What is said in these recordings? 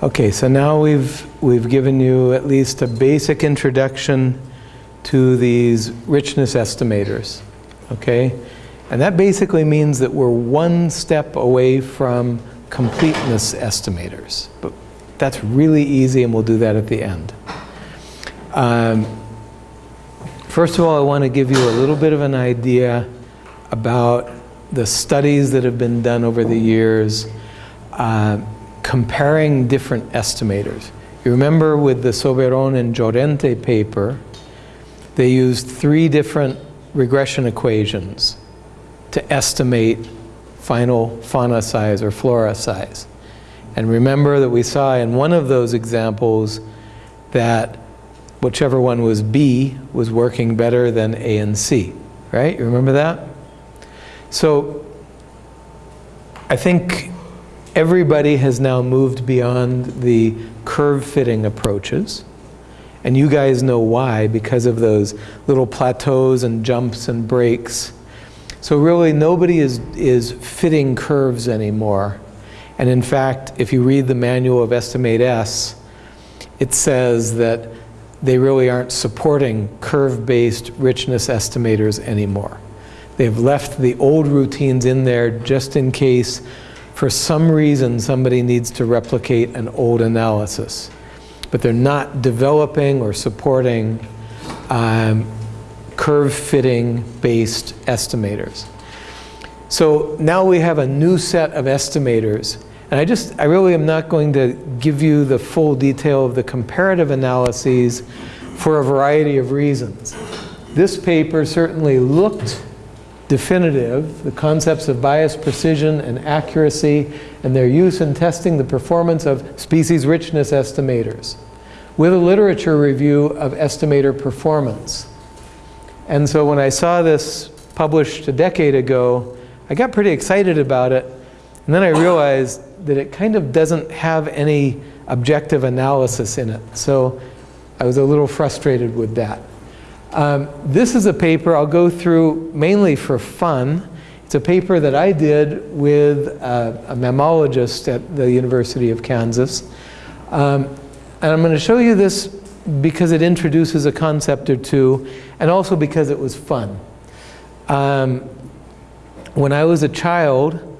Okay, so now we've, we've given you at least a basic introduction to these richness estimators, okay? And that basically means that we're one step away from completeness estimators. But that's really easy and we'll do that at the end. Um, first of all, I want to give you a little bit of an idea about the studies that have been done over the years uh, comparing different estimators. You remember with the Soberon and Llorente paper, they used three different regression equations to estimate final fauna size or flora size. And remember that we saw in one of those examples that whichever one was B was working better than A and C, right? You remember that? So I think everybody has now moved beyond the curve fitting approaches. And you guys know why, because of those little plateaus and jumps and breaks. So really nobody is, is fitting curves anymore. And in fact, if you read the manual of Estimate S, it says that they really aren't supporting curve-based richness estimators anymore. They've left the old routines in there just in case for some reason somebody needs to replicate an old analysis. But they're not developing or supporting um, curve fitting based estimators. So now we have a new set of estimators. And I just, I really am not going to give you the full detail of the comparative analyses for a variety of reasons. This paper certainly looked definitive, the concepts of bias, precision, and accuracy, and their use in testing the performance of species richness estimators, with a literature review of estimator performance. And so when I saw this published a decade ago, I got pretty excited about it, and then I realized that it kind of doesn't have any objective analysis in it. So I was a little frustrated with that. Um, this is a paper I'll go through mainly for fun. It's a paper that I did with a, mammologist at the University of Kansas. Um, and I'm going to show you this because it introduces a concept or two, and also because it was fun. Um, when I was a child,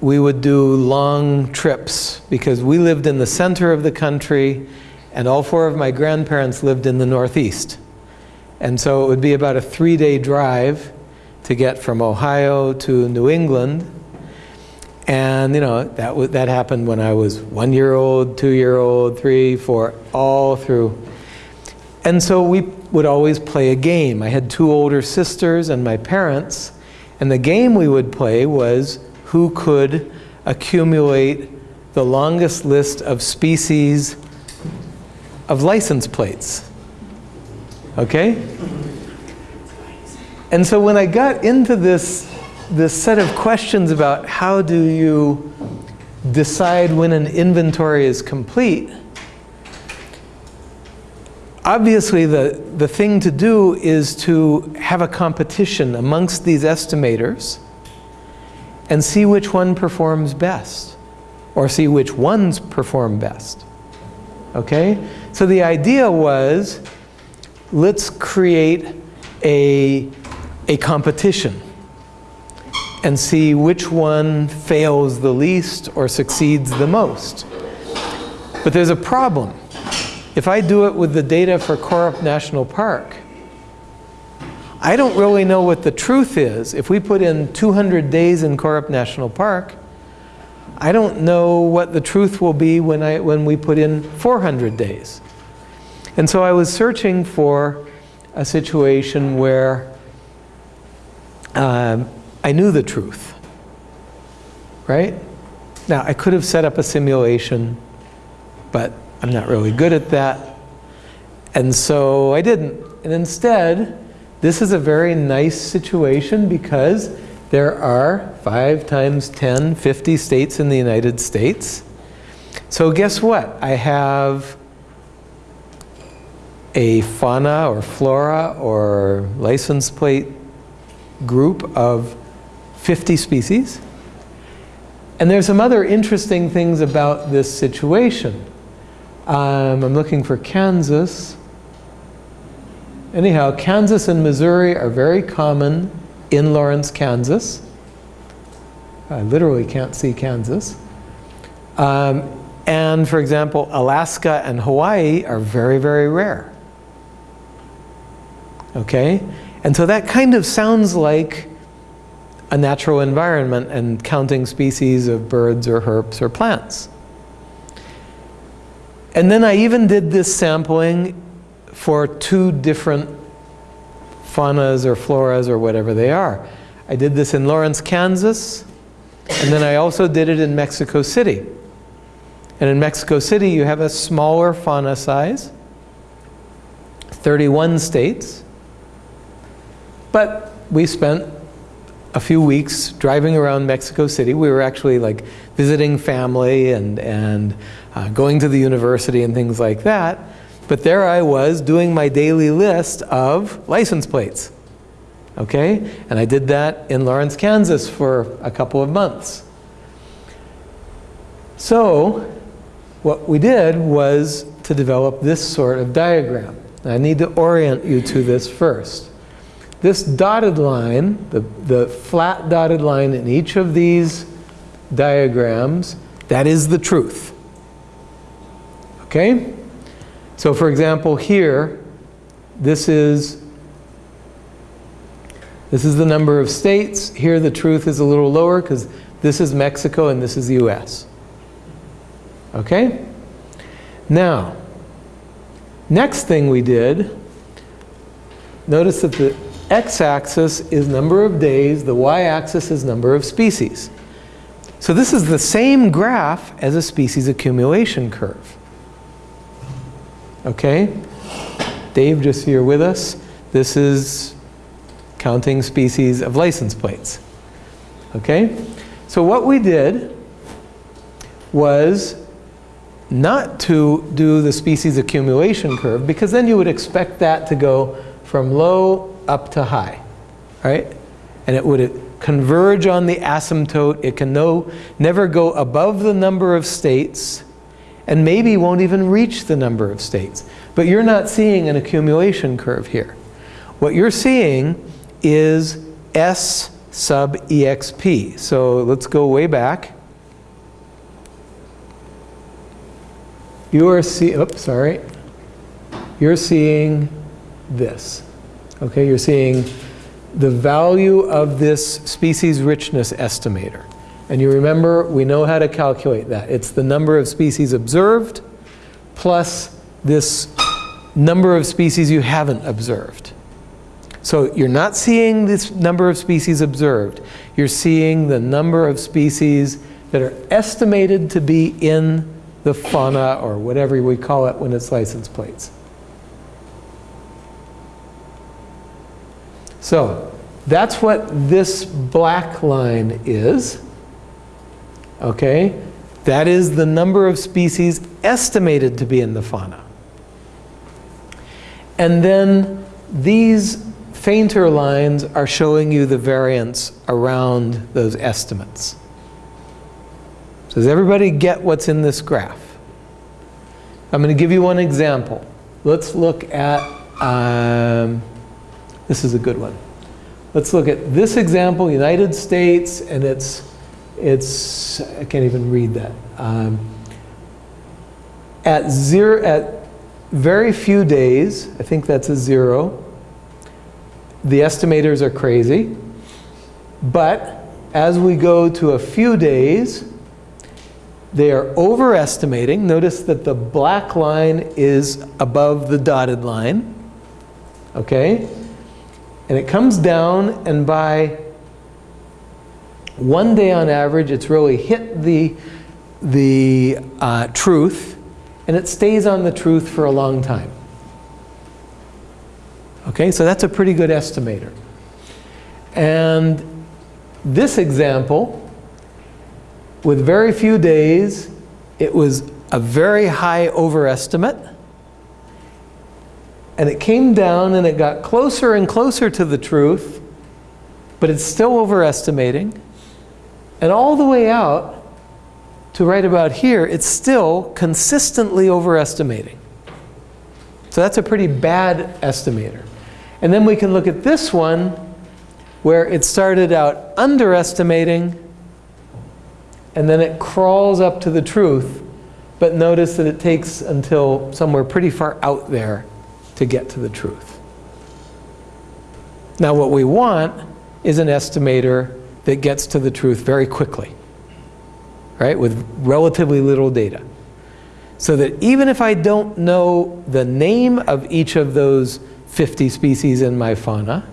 we would do long trips because we lived in the center of the country and all four of my grandparents lived in the Northeast. And so it would be about a three-day drive to get from Ohio to New England. And you know, that, that happened when I was one year old, two year old, three, four, all through. And so we would always play a game. I had two older sisters and my parents. And the game we would play was who could accumulate the longest list of species of license plates. Okay? And so when I got into this, this set of questions about how do you decide when an inventory is complete, obviously the, the thing to do is to have a competition amongst these estimators and see which one performs best or see which ones perform best. Okay? So the idea was let's create a, a competition and see which one fails the least or succeeds the most. But there's a problem. If I do it with the data for Korup National Park, I don't really know what the truth is. If we put in 200 days in Korup National Park, I don't know what the truth will be when, I, when we put in 400 days. And so I was searching for a situation where um, I knew the truth, right? Now, I could have set up a simulation, but I'm not really good at that. And so I didn't. And instead, this is a very nice situation because there are 5 times 10, 50 states in the United States. So guess what? I have a fauna or flora or license plate group of 50 species. And there's some other interesting things about this situation. Um, I'm looking for Kansas. Anyhow, Kansas and Missouri are very common in Lawrence, Kansas. I literally can't see Kansas. Um, and for example, Alaska and Hawaii are very, very rare. Okay? And so that kind of sounds like a natural environment and counting species of birds or herps or plants. And then I even did this sampling for two different faunas or floras or whatever they are. I did this in Lawrence, Kansas, and then I also did it in Mexico City. And in Mexico City, you have a smaller fauna size, 31 states. But we spent a few weeks driving around Mexico City. We were actually like visiting family and, and uh, going to the university and things like that. But there I was doing my daily list of license plates. Okay? And I did that in Lawrence, Kansas for a couple of months. So, what we did was to develop this sort of diagram. I need to orient you to this first. This dotted line, the, the flat dotted line in each of these diagrams, that is the truth. Okay? So for example, here, this is this is the number of states. Here the truth is a little lower because this is Mexico and this is the US. Okay? Now, next thing we did, notice that the x-axis is number of days, the y-axis is number of species. So this is the same graph as a species accumulation curve. Okay? Dave, just you're with us, this is counting species of license plates. Okay? So what we did was not to do the species accumulation curve because then you would expect that to go from low up to high, right? And it would converge on the asymptote. It can no, never go above the number of states and maybe won't even reach the number of states. But you're not seeing an accumulation curve here. What you're seeing is S sub EXP. So let's go way back. You are see, oops, sorry. You're seeing this. Okay, you're seeing the value of this species richness estimator. And you remember, we know how to calculate that. It's the number of species observed plus this number of species you haven't observed. So you're not seeing this number of species observed. You're seeing the number of species that are estimated to be in the fauna or whatever we call it when it's license plates. So that's what this black line is. Okay? That is the number of species estimated to be in the fauna. And then these fainter lines are showing you the variance around those estimates. So does everybody get what's in this graph? I'm going to give you one example. Let's look at um, this is a good one. Let's look at this example, United States, and it's, it's I can't even read that. Um, at zero, at very few days, I think that's a zero, the estimators are crazy. But as we go to a few days, they are overestimating. Notice that the black line is above the dotted line. Okay? And it comes down, and by one day on average, it's really hit the, the uh, truth, and it stays on the truth for a long time. Okay, so that's a pretty good estimator. And this example, with very few days, it was a very high overestimate and it came down and it got closer and closer to the truth, but it's still overestimating. And all the way out, to right about here, it's still consistently overestimating. So that's a pretty bad estimator. And then we can look at this one where it started out underestimating and then it crawls up to the truth, but notice that it takes until somewhere pretty far out there to get to the truth. Now what we want is an estimator that gets to the truth very quickly, right, with relatively little data. So that even if I don't know the name of each of those 50 species in my fauna,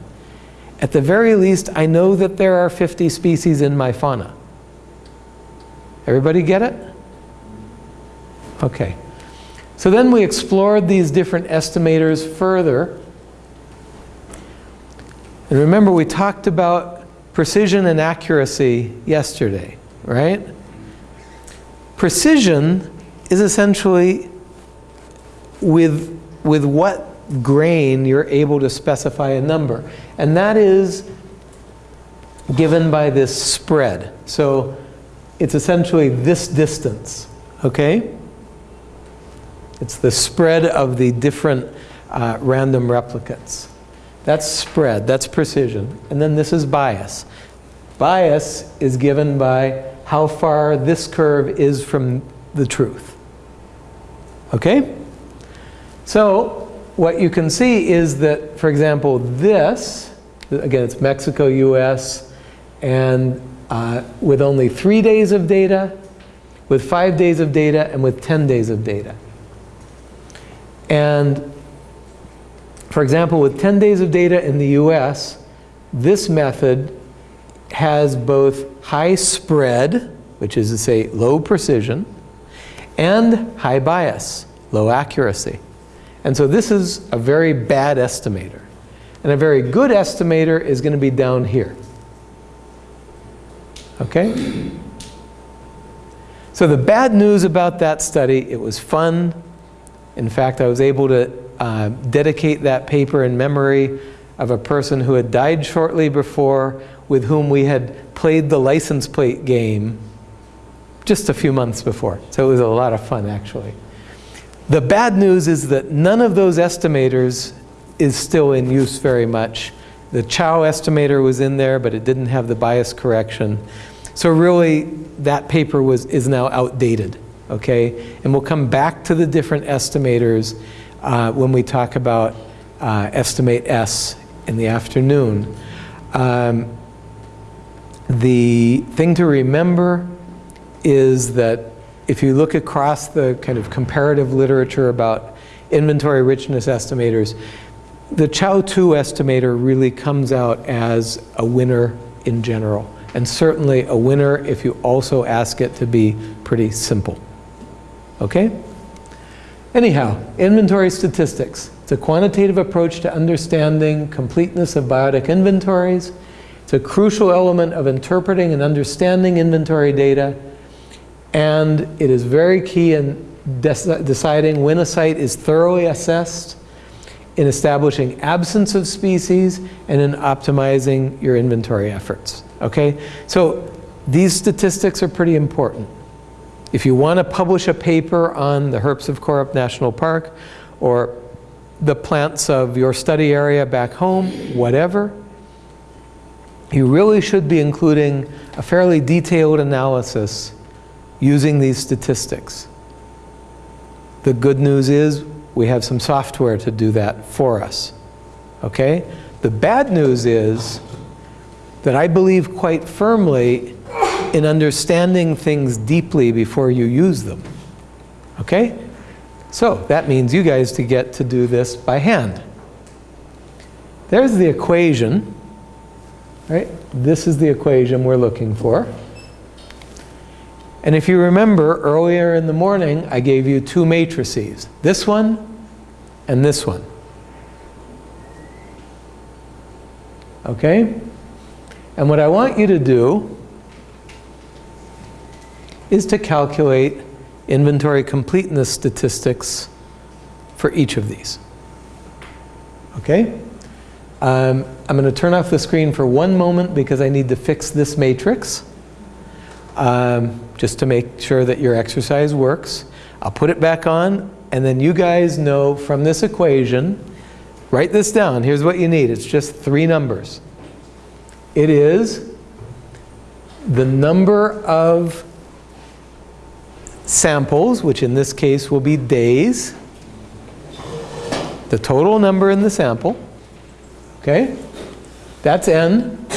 at the very least I know that there are 50 species in my fauna. Everybody get it? Okay. So then we explored these different estimators further. And remember we talked about precision and accuracy yesterday, right? Precision is essentially with, with what grain you're able to specify a number. And that is given by this spread. So it's essentially this distance, okay? It's the spread of the different uh, random replicates. That's spread, that's precision. And then this is bias. Bias is given by how far this curve is from the truth. Okay? So what you can see is that, for example, this, again, it's Mexico, US, and uh, with only three days of data, with five days of data, and with 10 days of data. And for example, with 10 days of data in the US, this method has both high spread, which is to say low precision, and high bias, low accuracy. And so this is a very bad estimator. And a very good estimator is going to be down here. Okay? So the bad news about that study, it was fun. In fact, I was able to uh, dedicate that paper in memory of a person who had died shortly before with whom we had played the license plate game just a few months before. So it was a lot of fun actually. The bad news is that none of those estimators is still in use very much. The Chao estimator was in there, but it didn't have the bias correction. So really, that paper was, is now outdated, okay? And we'll come back to the different estimators uh, when we talk about uh, estimate S in the afternoon. Um, the thing to remember is that if you look across the kind of comparative literature about inventory richness estimators, the Chao 2 estimator really comes out as a winner in general and certainly a winner if you also ask it to be pretty simple. Okay? Anyhow, inventory statistics. It's a quantitative approach to understanding completeness of biotic inventories. It's a crucial element of interpreting and understanding inventory data. And it is very key in deciding when a site is thoroughly assessed, in establishing absence of species, and in optimizing your inventory efforts. Okay? So these statistics are pretty important. If you want to publish a paper on the herps of Korup National Park or the plants of your study area back home, whatever, you really should be including a fairly detailed analysis using these statistics. The good news is we have some software to do that for us. Okay? The bad news is that I believe quite firmly in understanding things deeply before you use them. Okay? So that means you guys to get to do this by hand. There's the equation, right? This is the equation we're looking for. And if you remember, earlier in the morning, I gave you two matrices. This one and this one. Okay? And what I want you to do is to calculate inventory completeness statistics for each of these. Okay? Um, I'm going to turn off the screen for one moment because I need to fix this matrix. um, just to make sure that your exercise works. I'll put it back on, and then you guys know from this equation, write this down. Here's what you need. It's just three numbers. It is the number of samples, which in this case will be days, the total number in the sample, okay? That's n.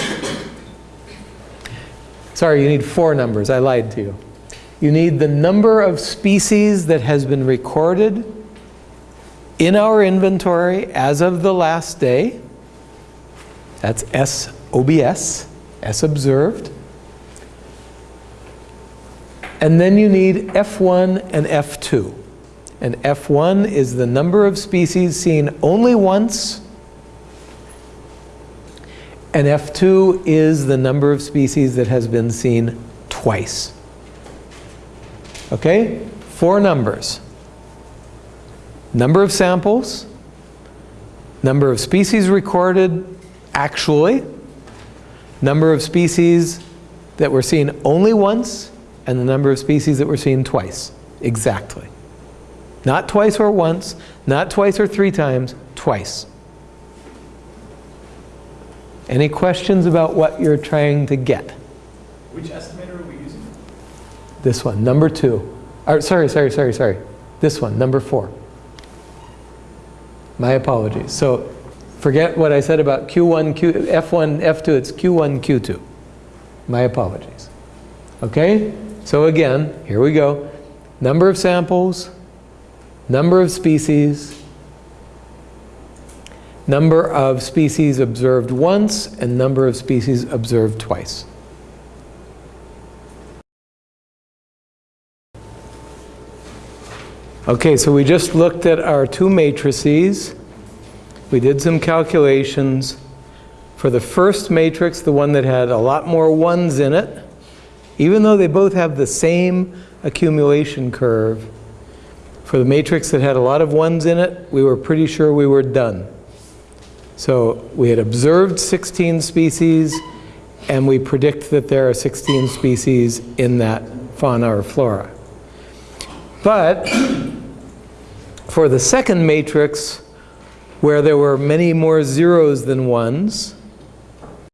Sorry, you need four numbers. I lied to you. You need the number of species that has been recorded in our inventory as of the last day. That's S OBS, S observed. And then you need F1 and F2. And F1 is the number of species seen only once. And F2 is the number of species that has been seen twice. Okay? Four numbers. Number of samples, number of species recorded actually, number of species that were seen only once, and the number of species that were seen twice. Exactly. Not twice or once, not twice or three times, twice. Any questions about what you're trying to get? Which estimator are we using? This one, number two. Or, sorry, sorry, sorry, sorry. This one, number four. My apologies. So forget what I said about Q1, Q, F1, F2, it's Q1, Q2. My apologies. Okay? So again, here we go. Number of samples, number of species, number of species observed once, and number of species observed twice. Okay, so we just looked at our two matrices. We did some calculations. For the first matrix, the one that had a lot more ones in it, even though they both have the same accumulation curve, for the matrix that had a lot of ones in it, we were pretty sure we were done. So we had observed 16 species, and we predict that there are 16 species in that fauna or flora. But for the second matrix, where there were many more zeros than ones,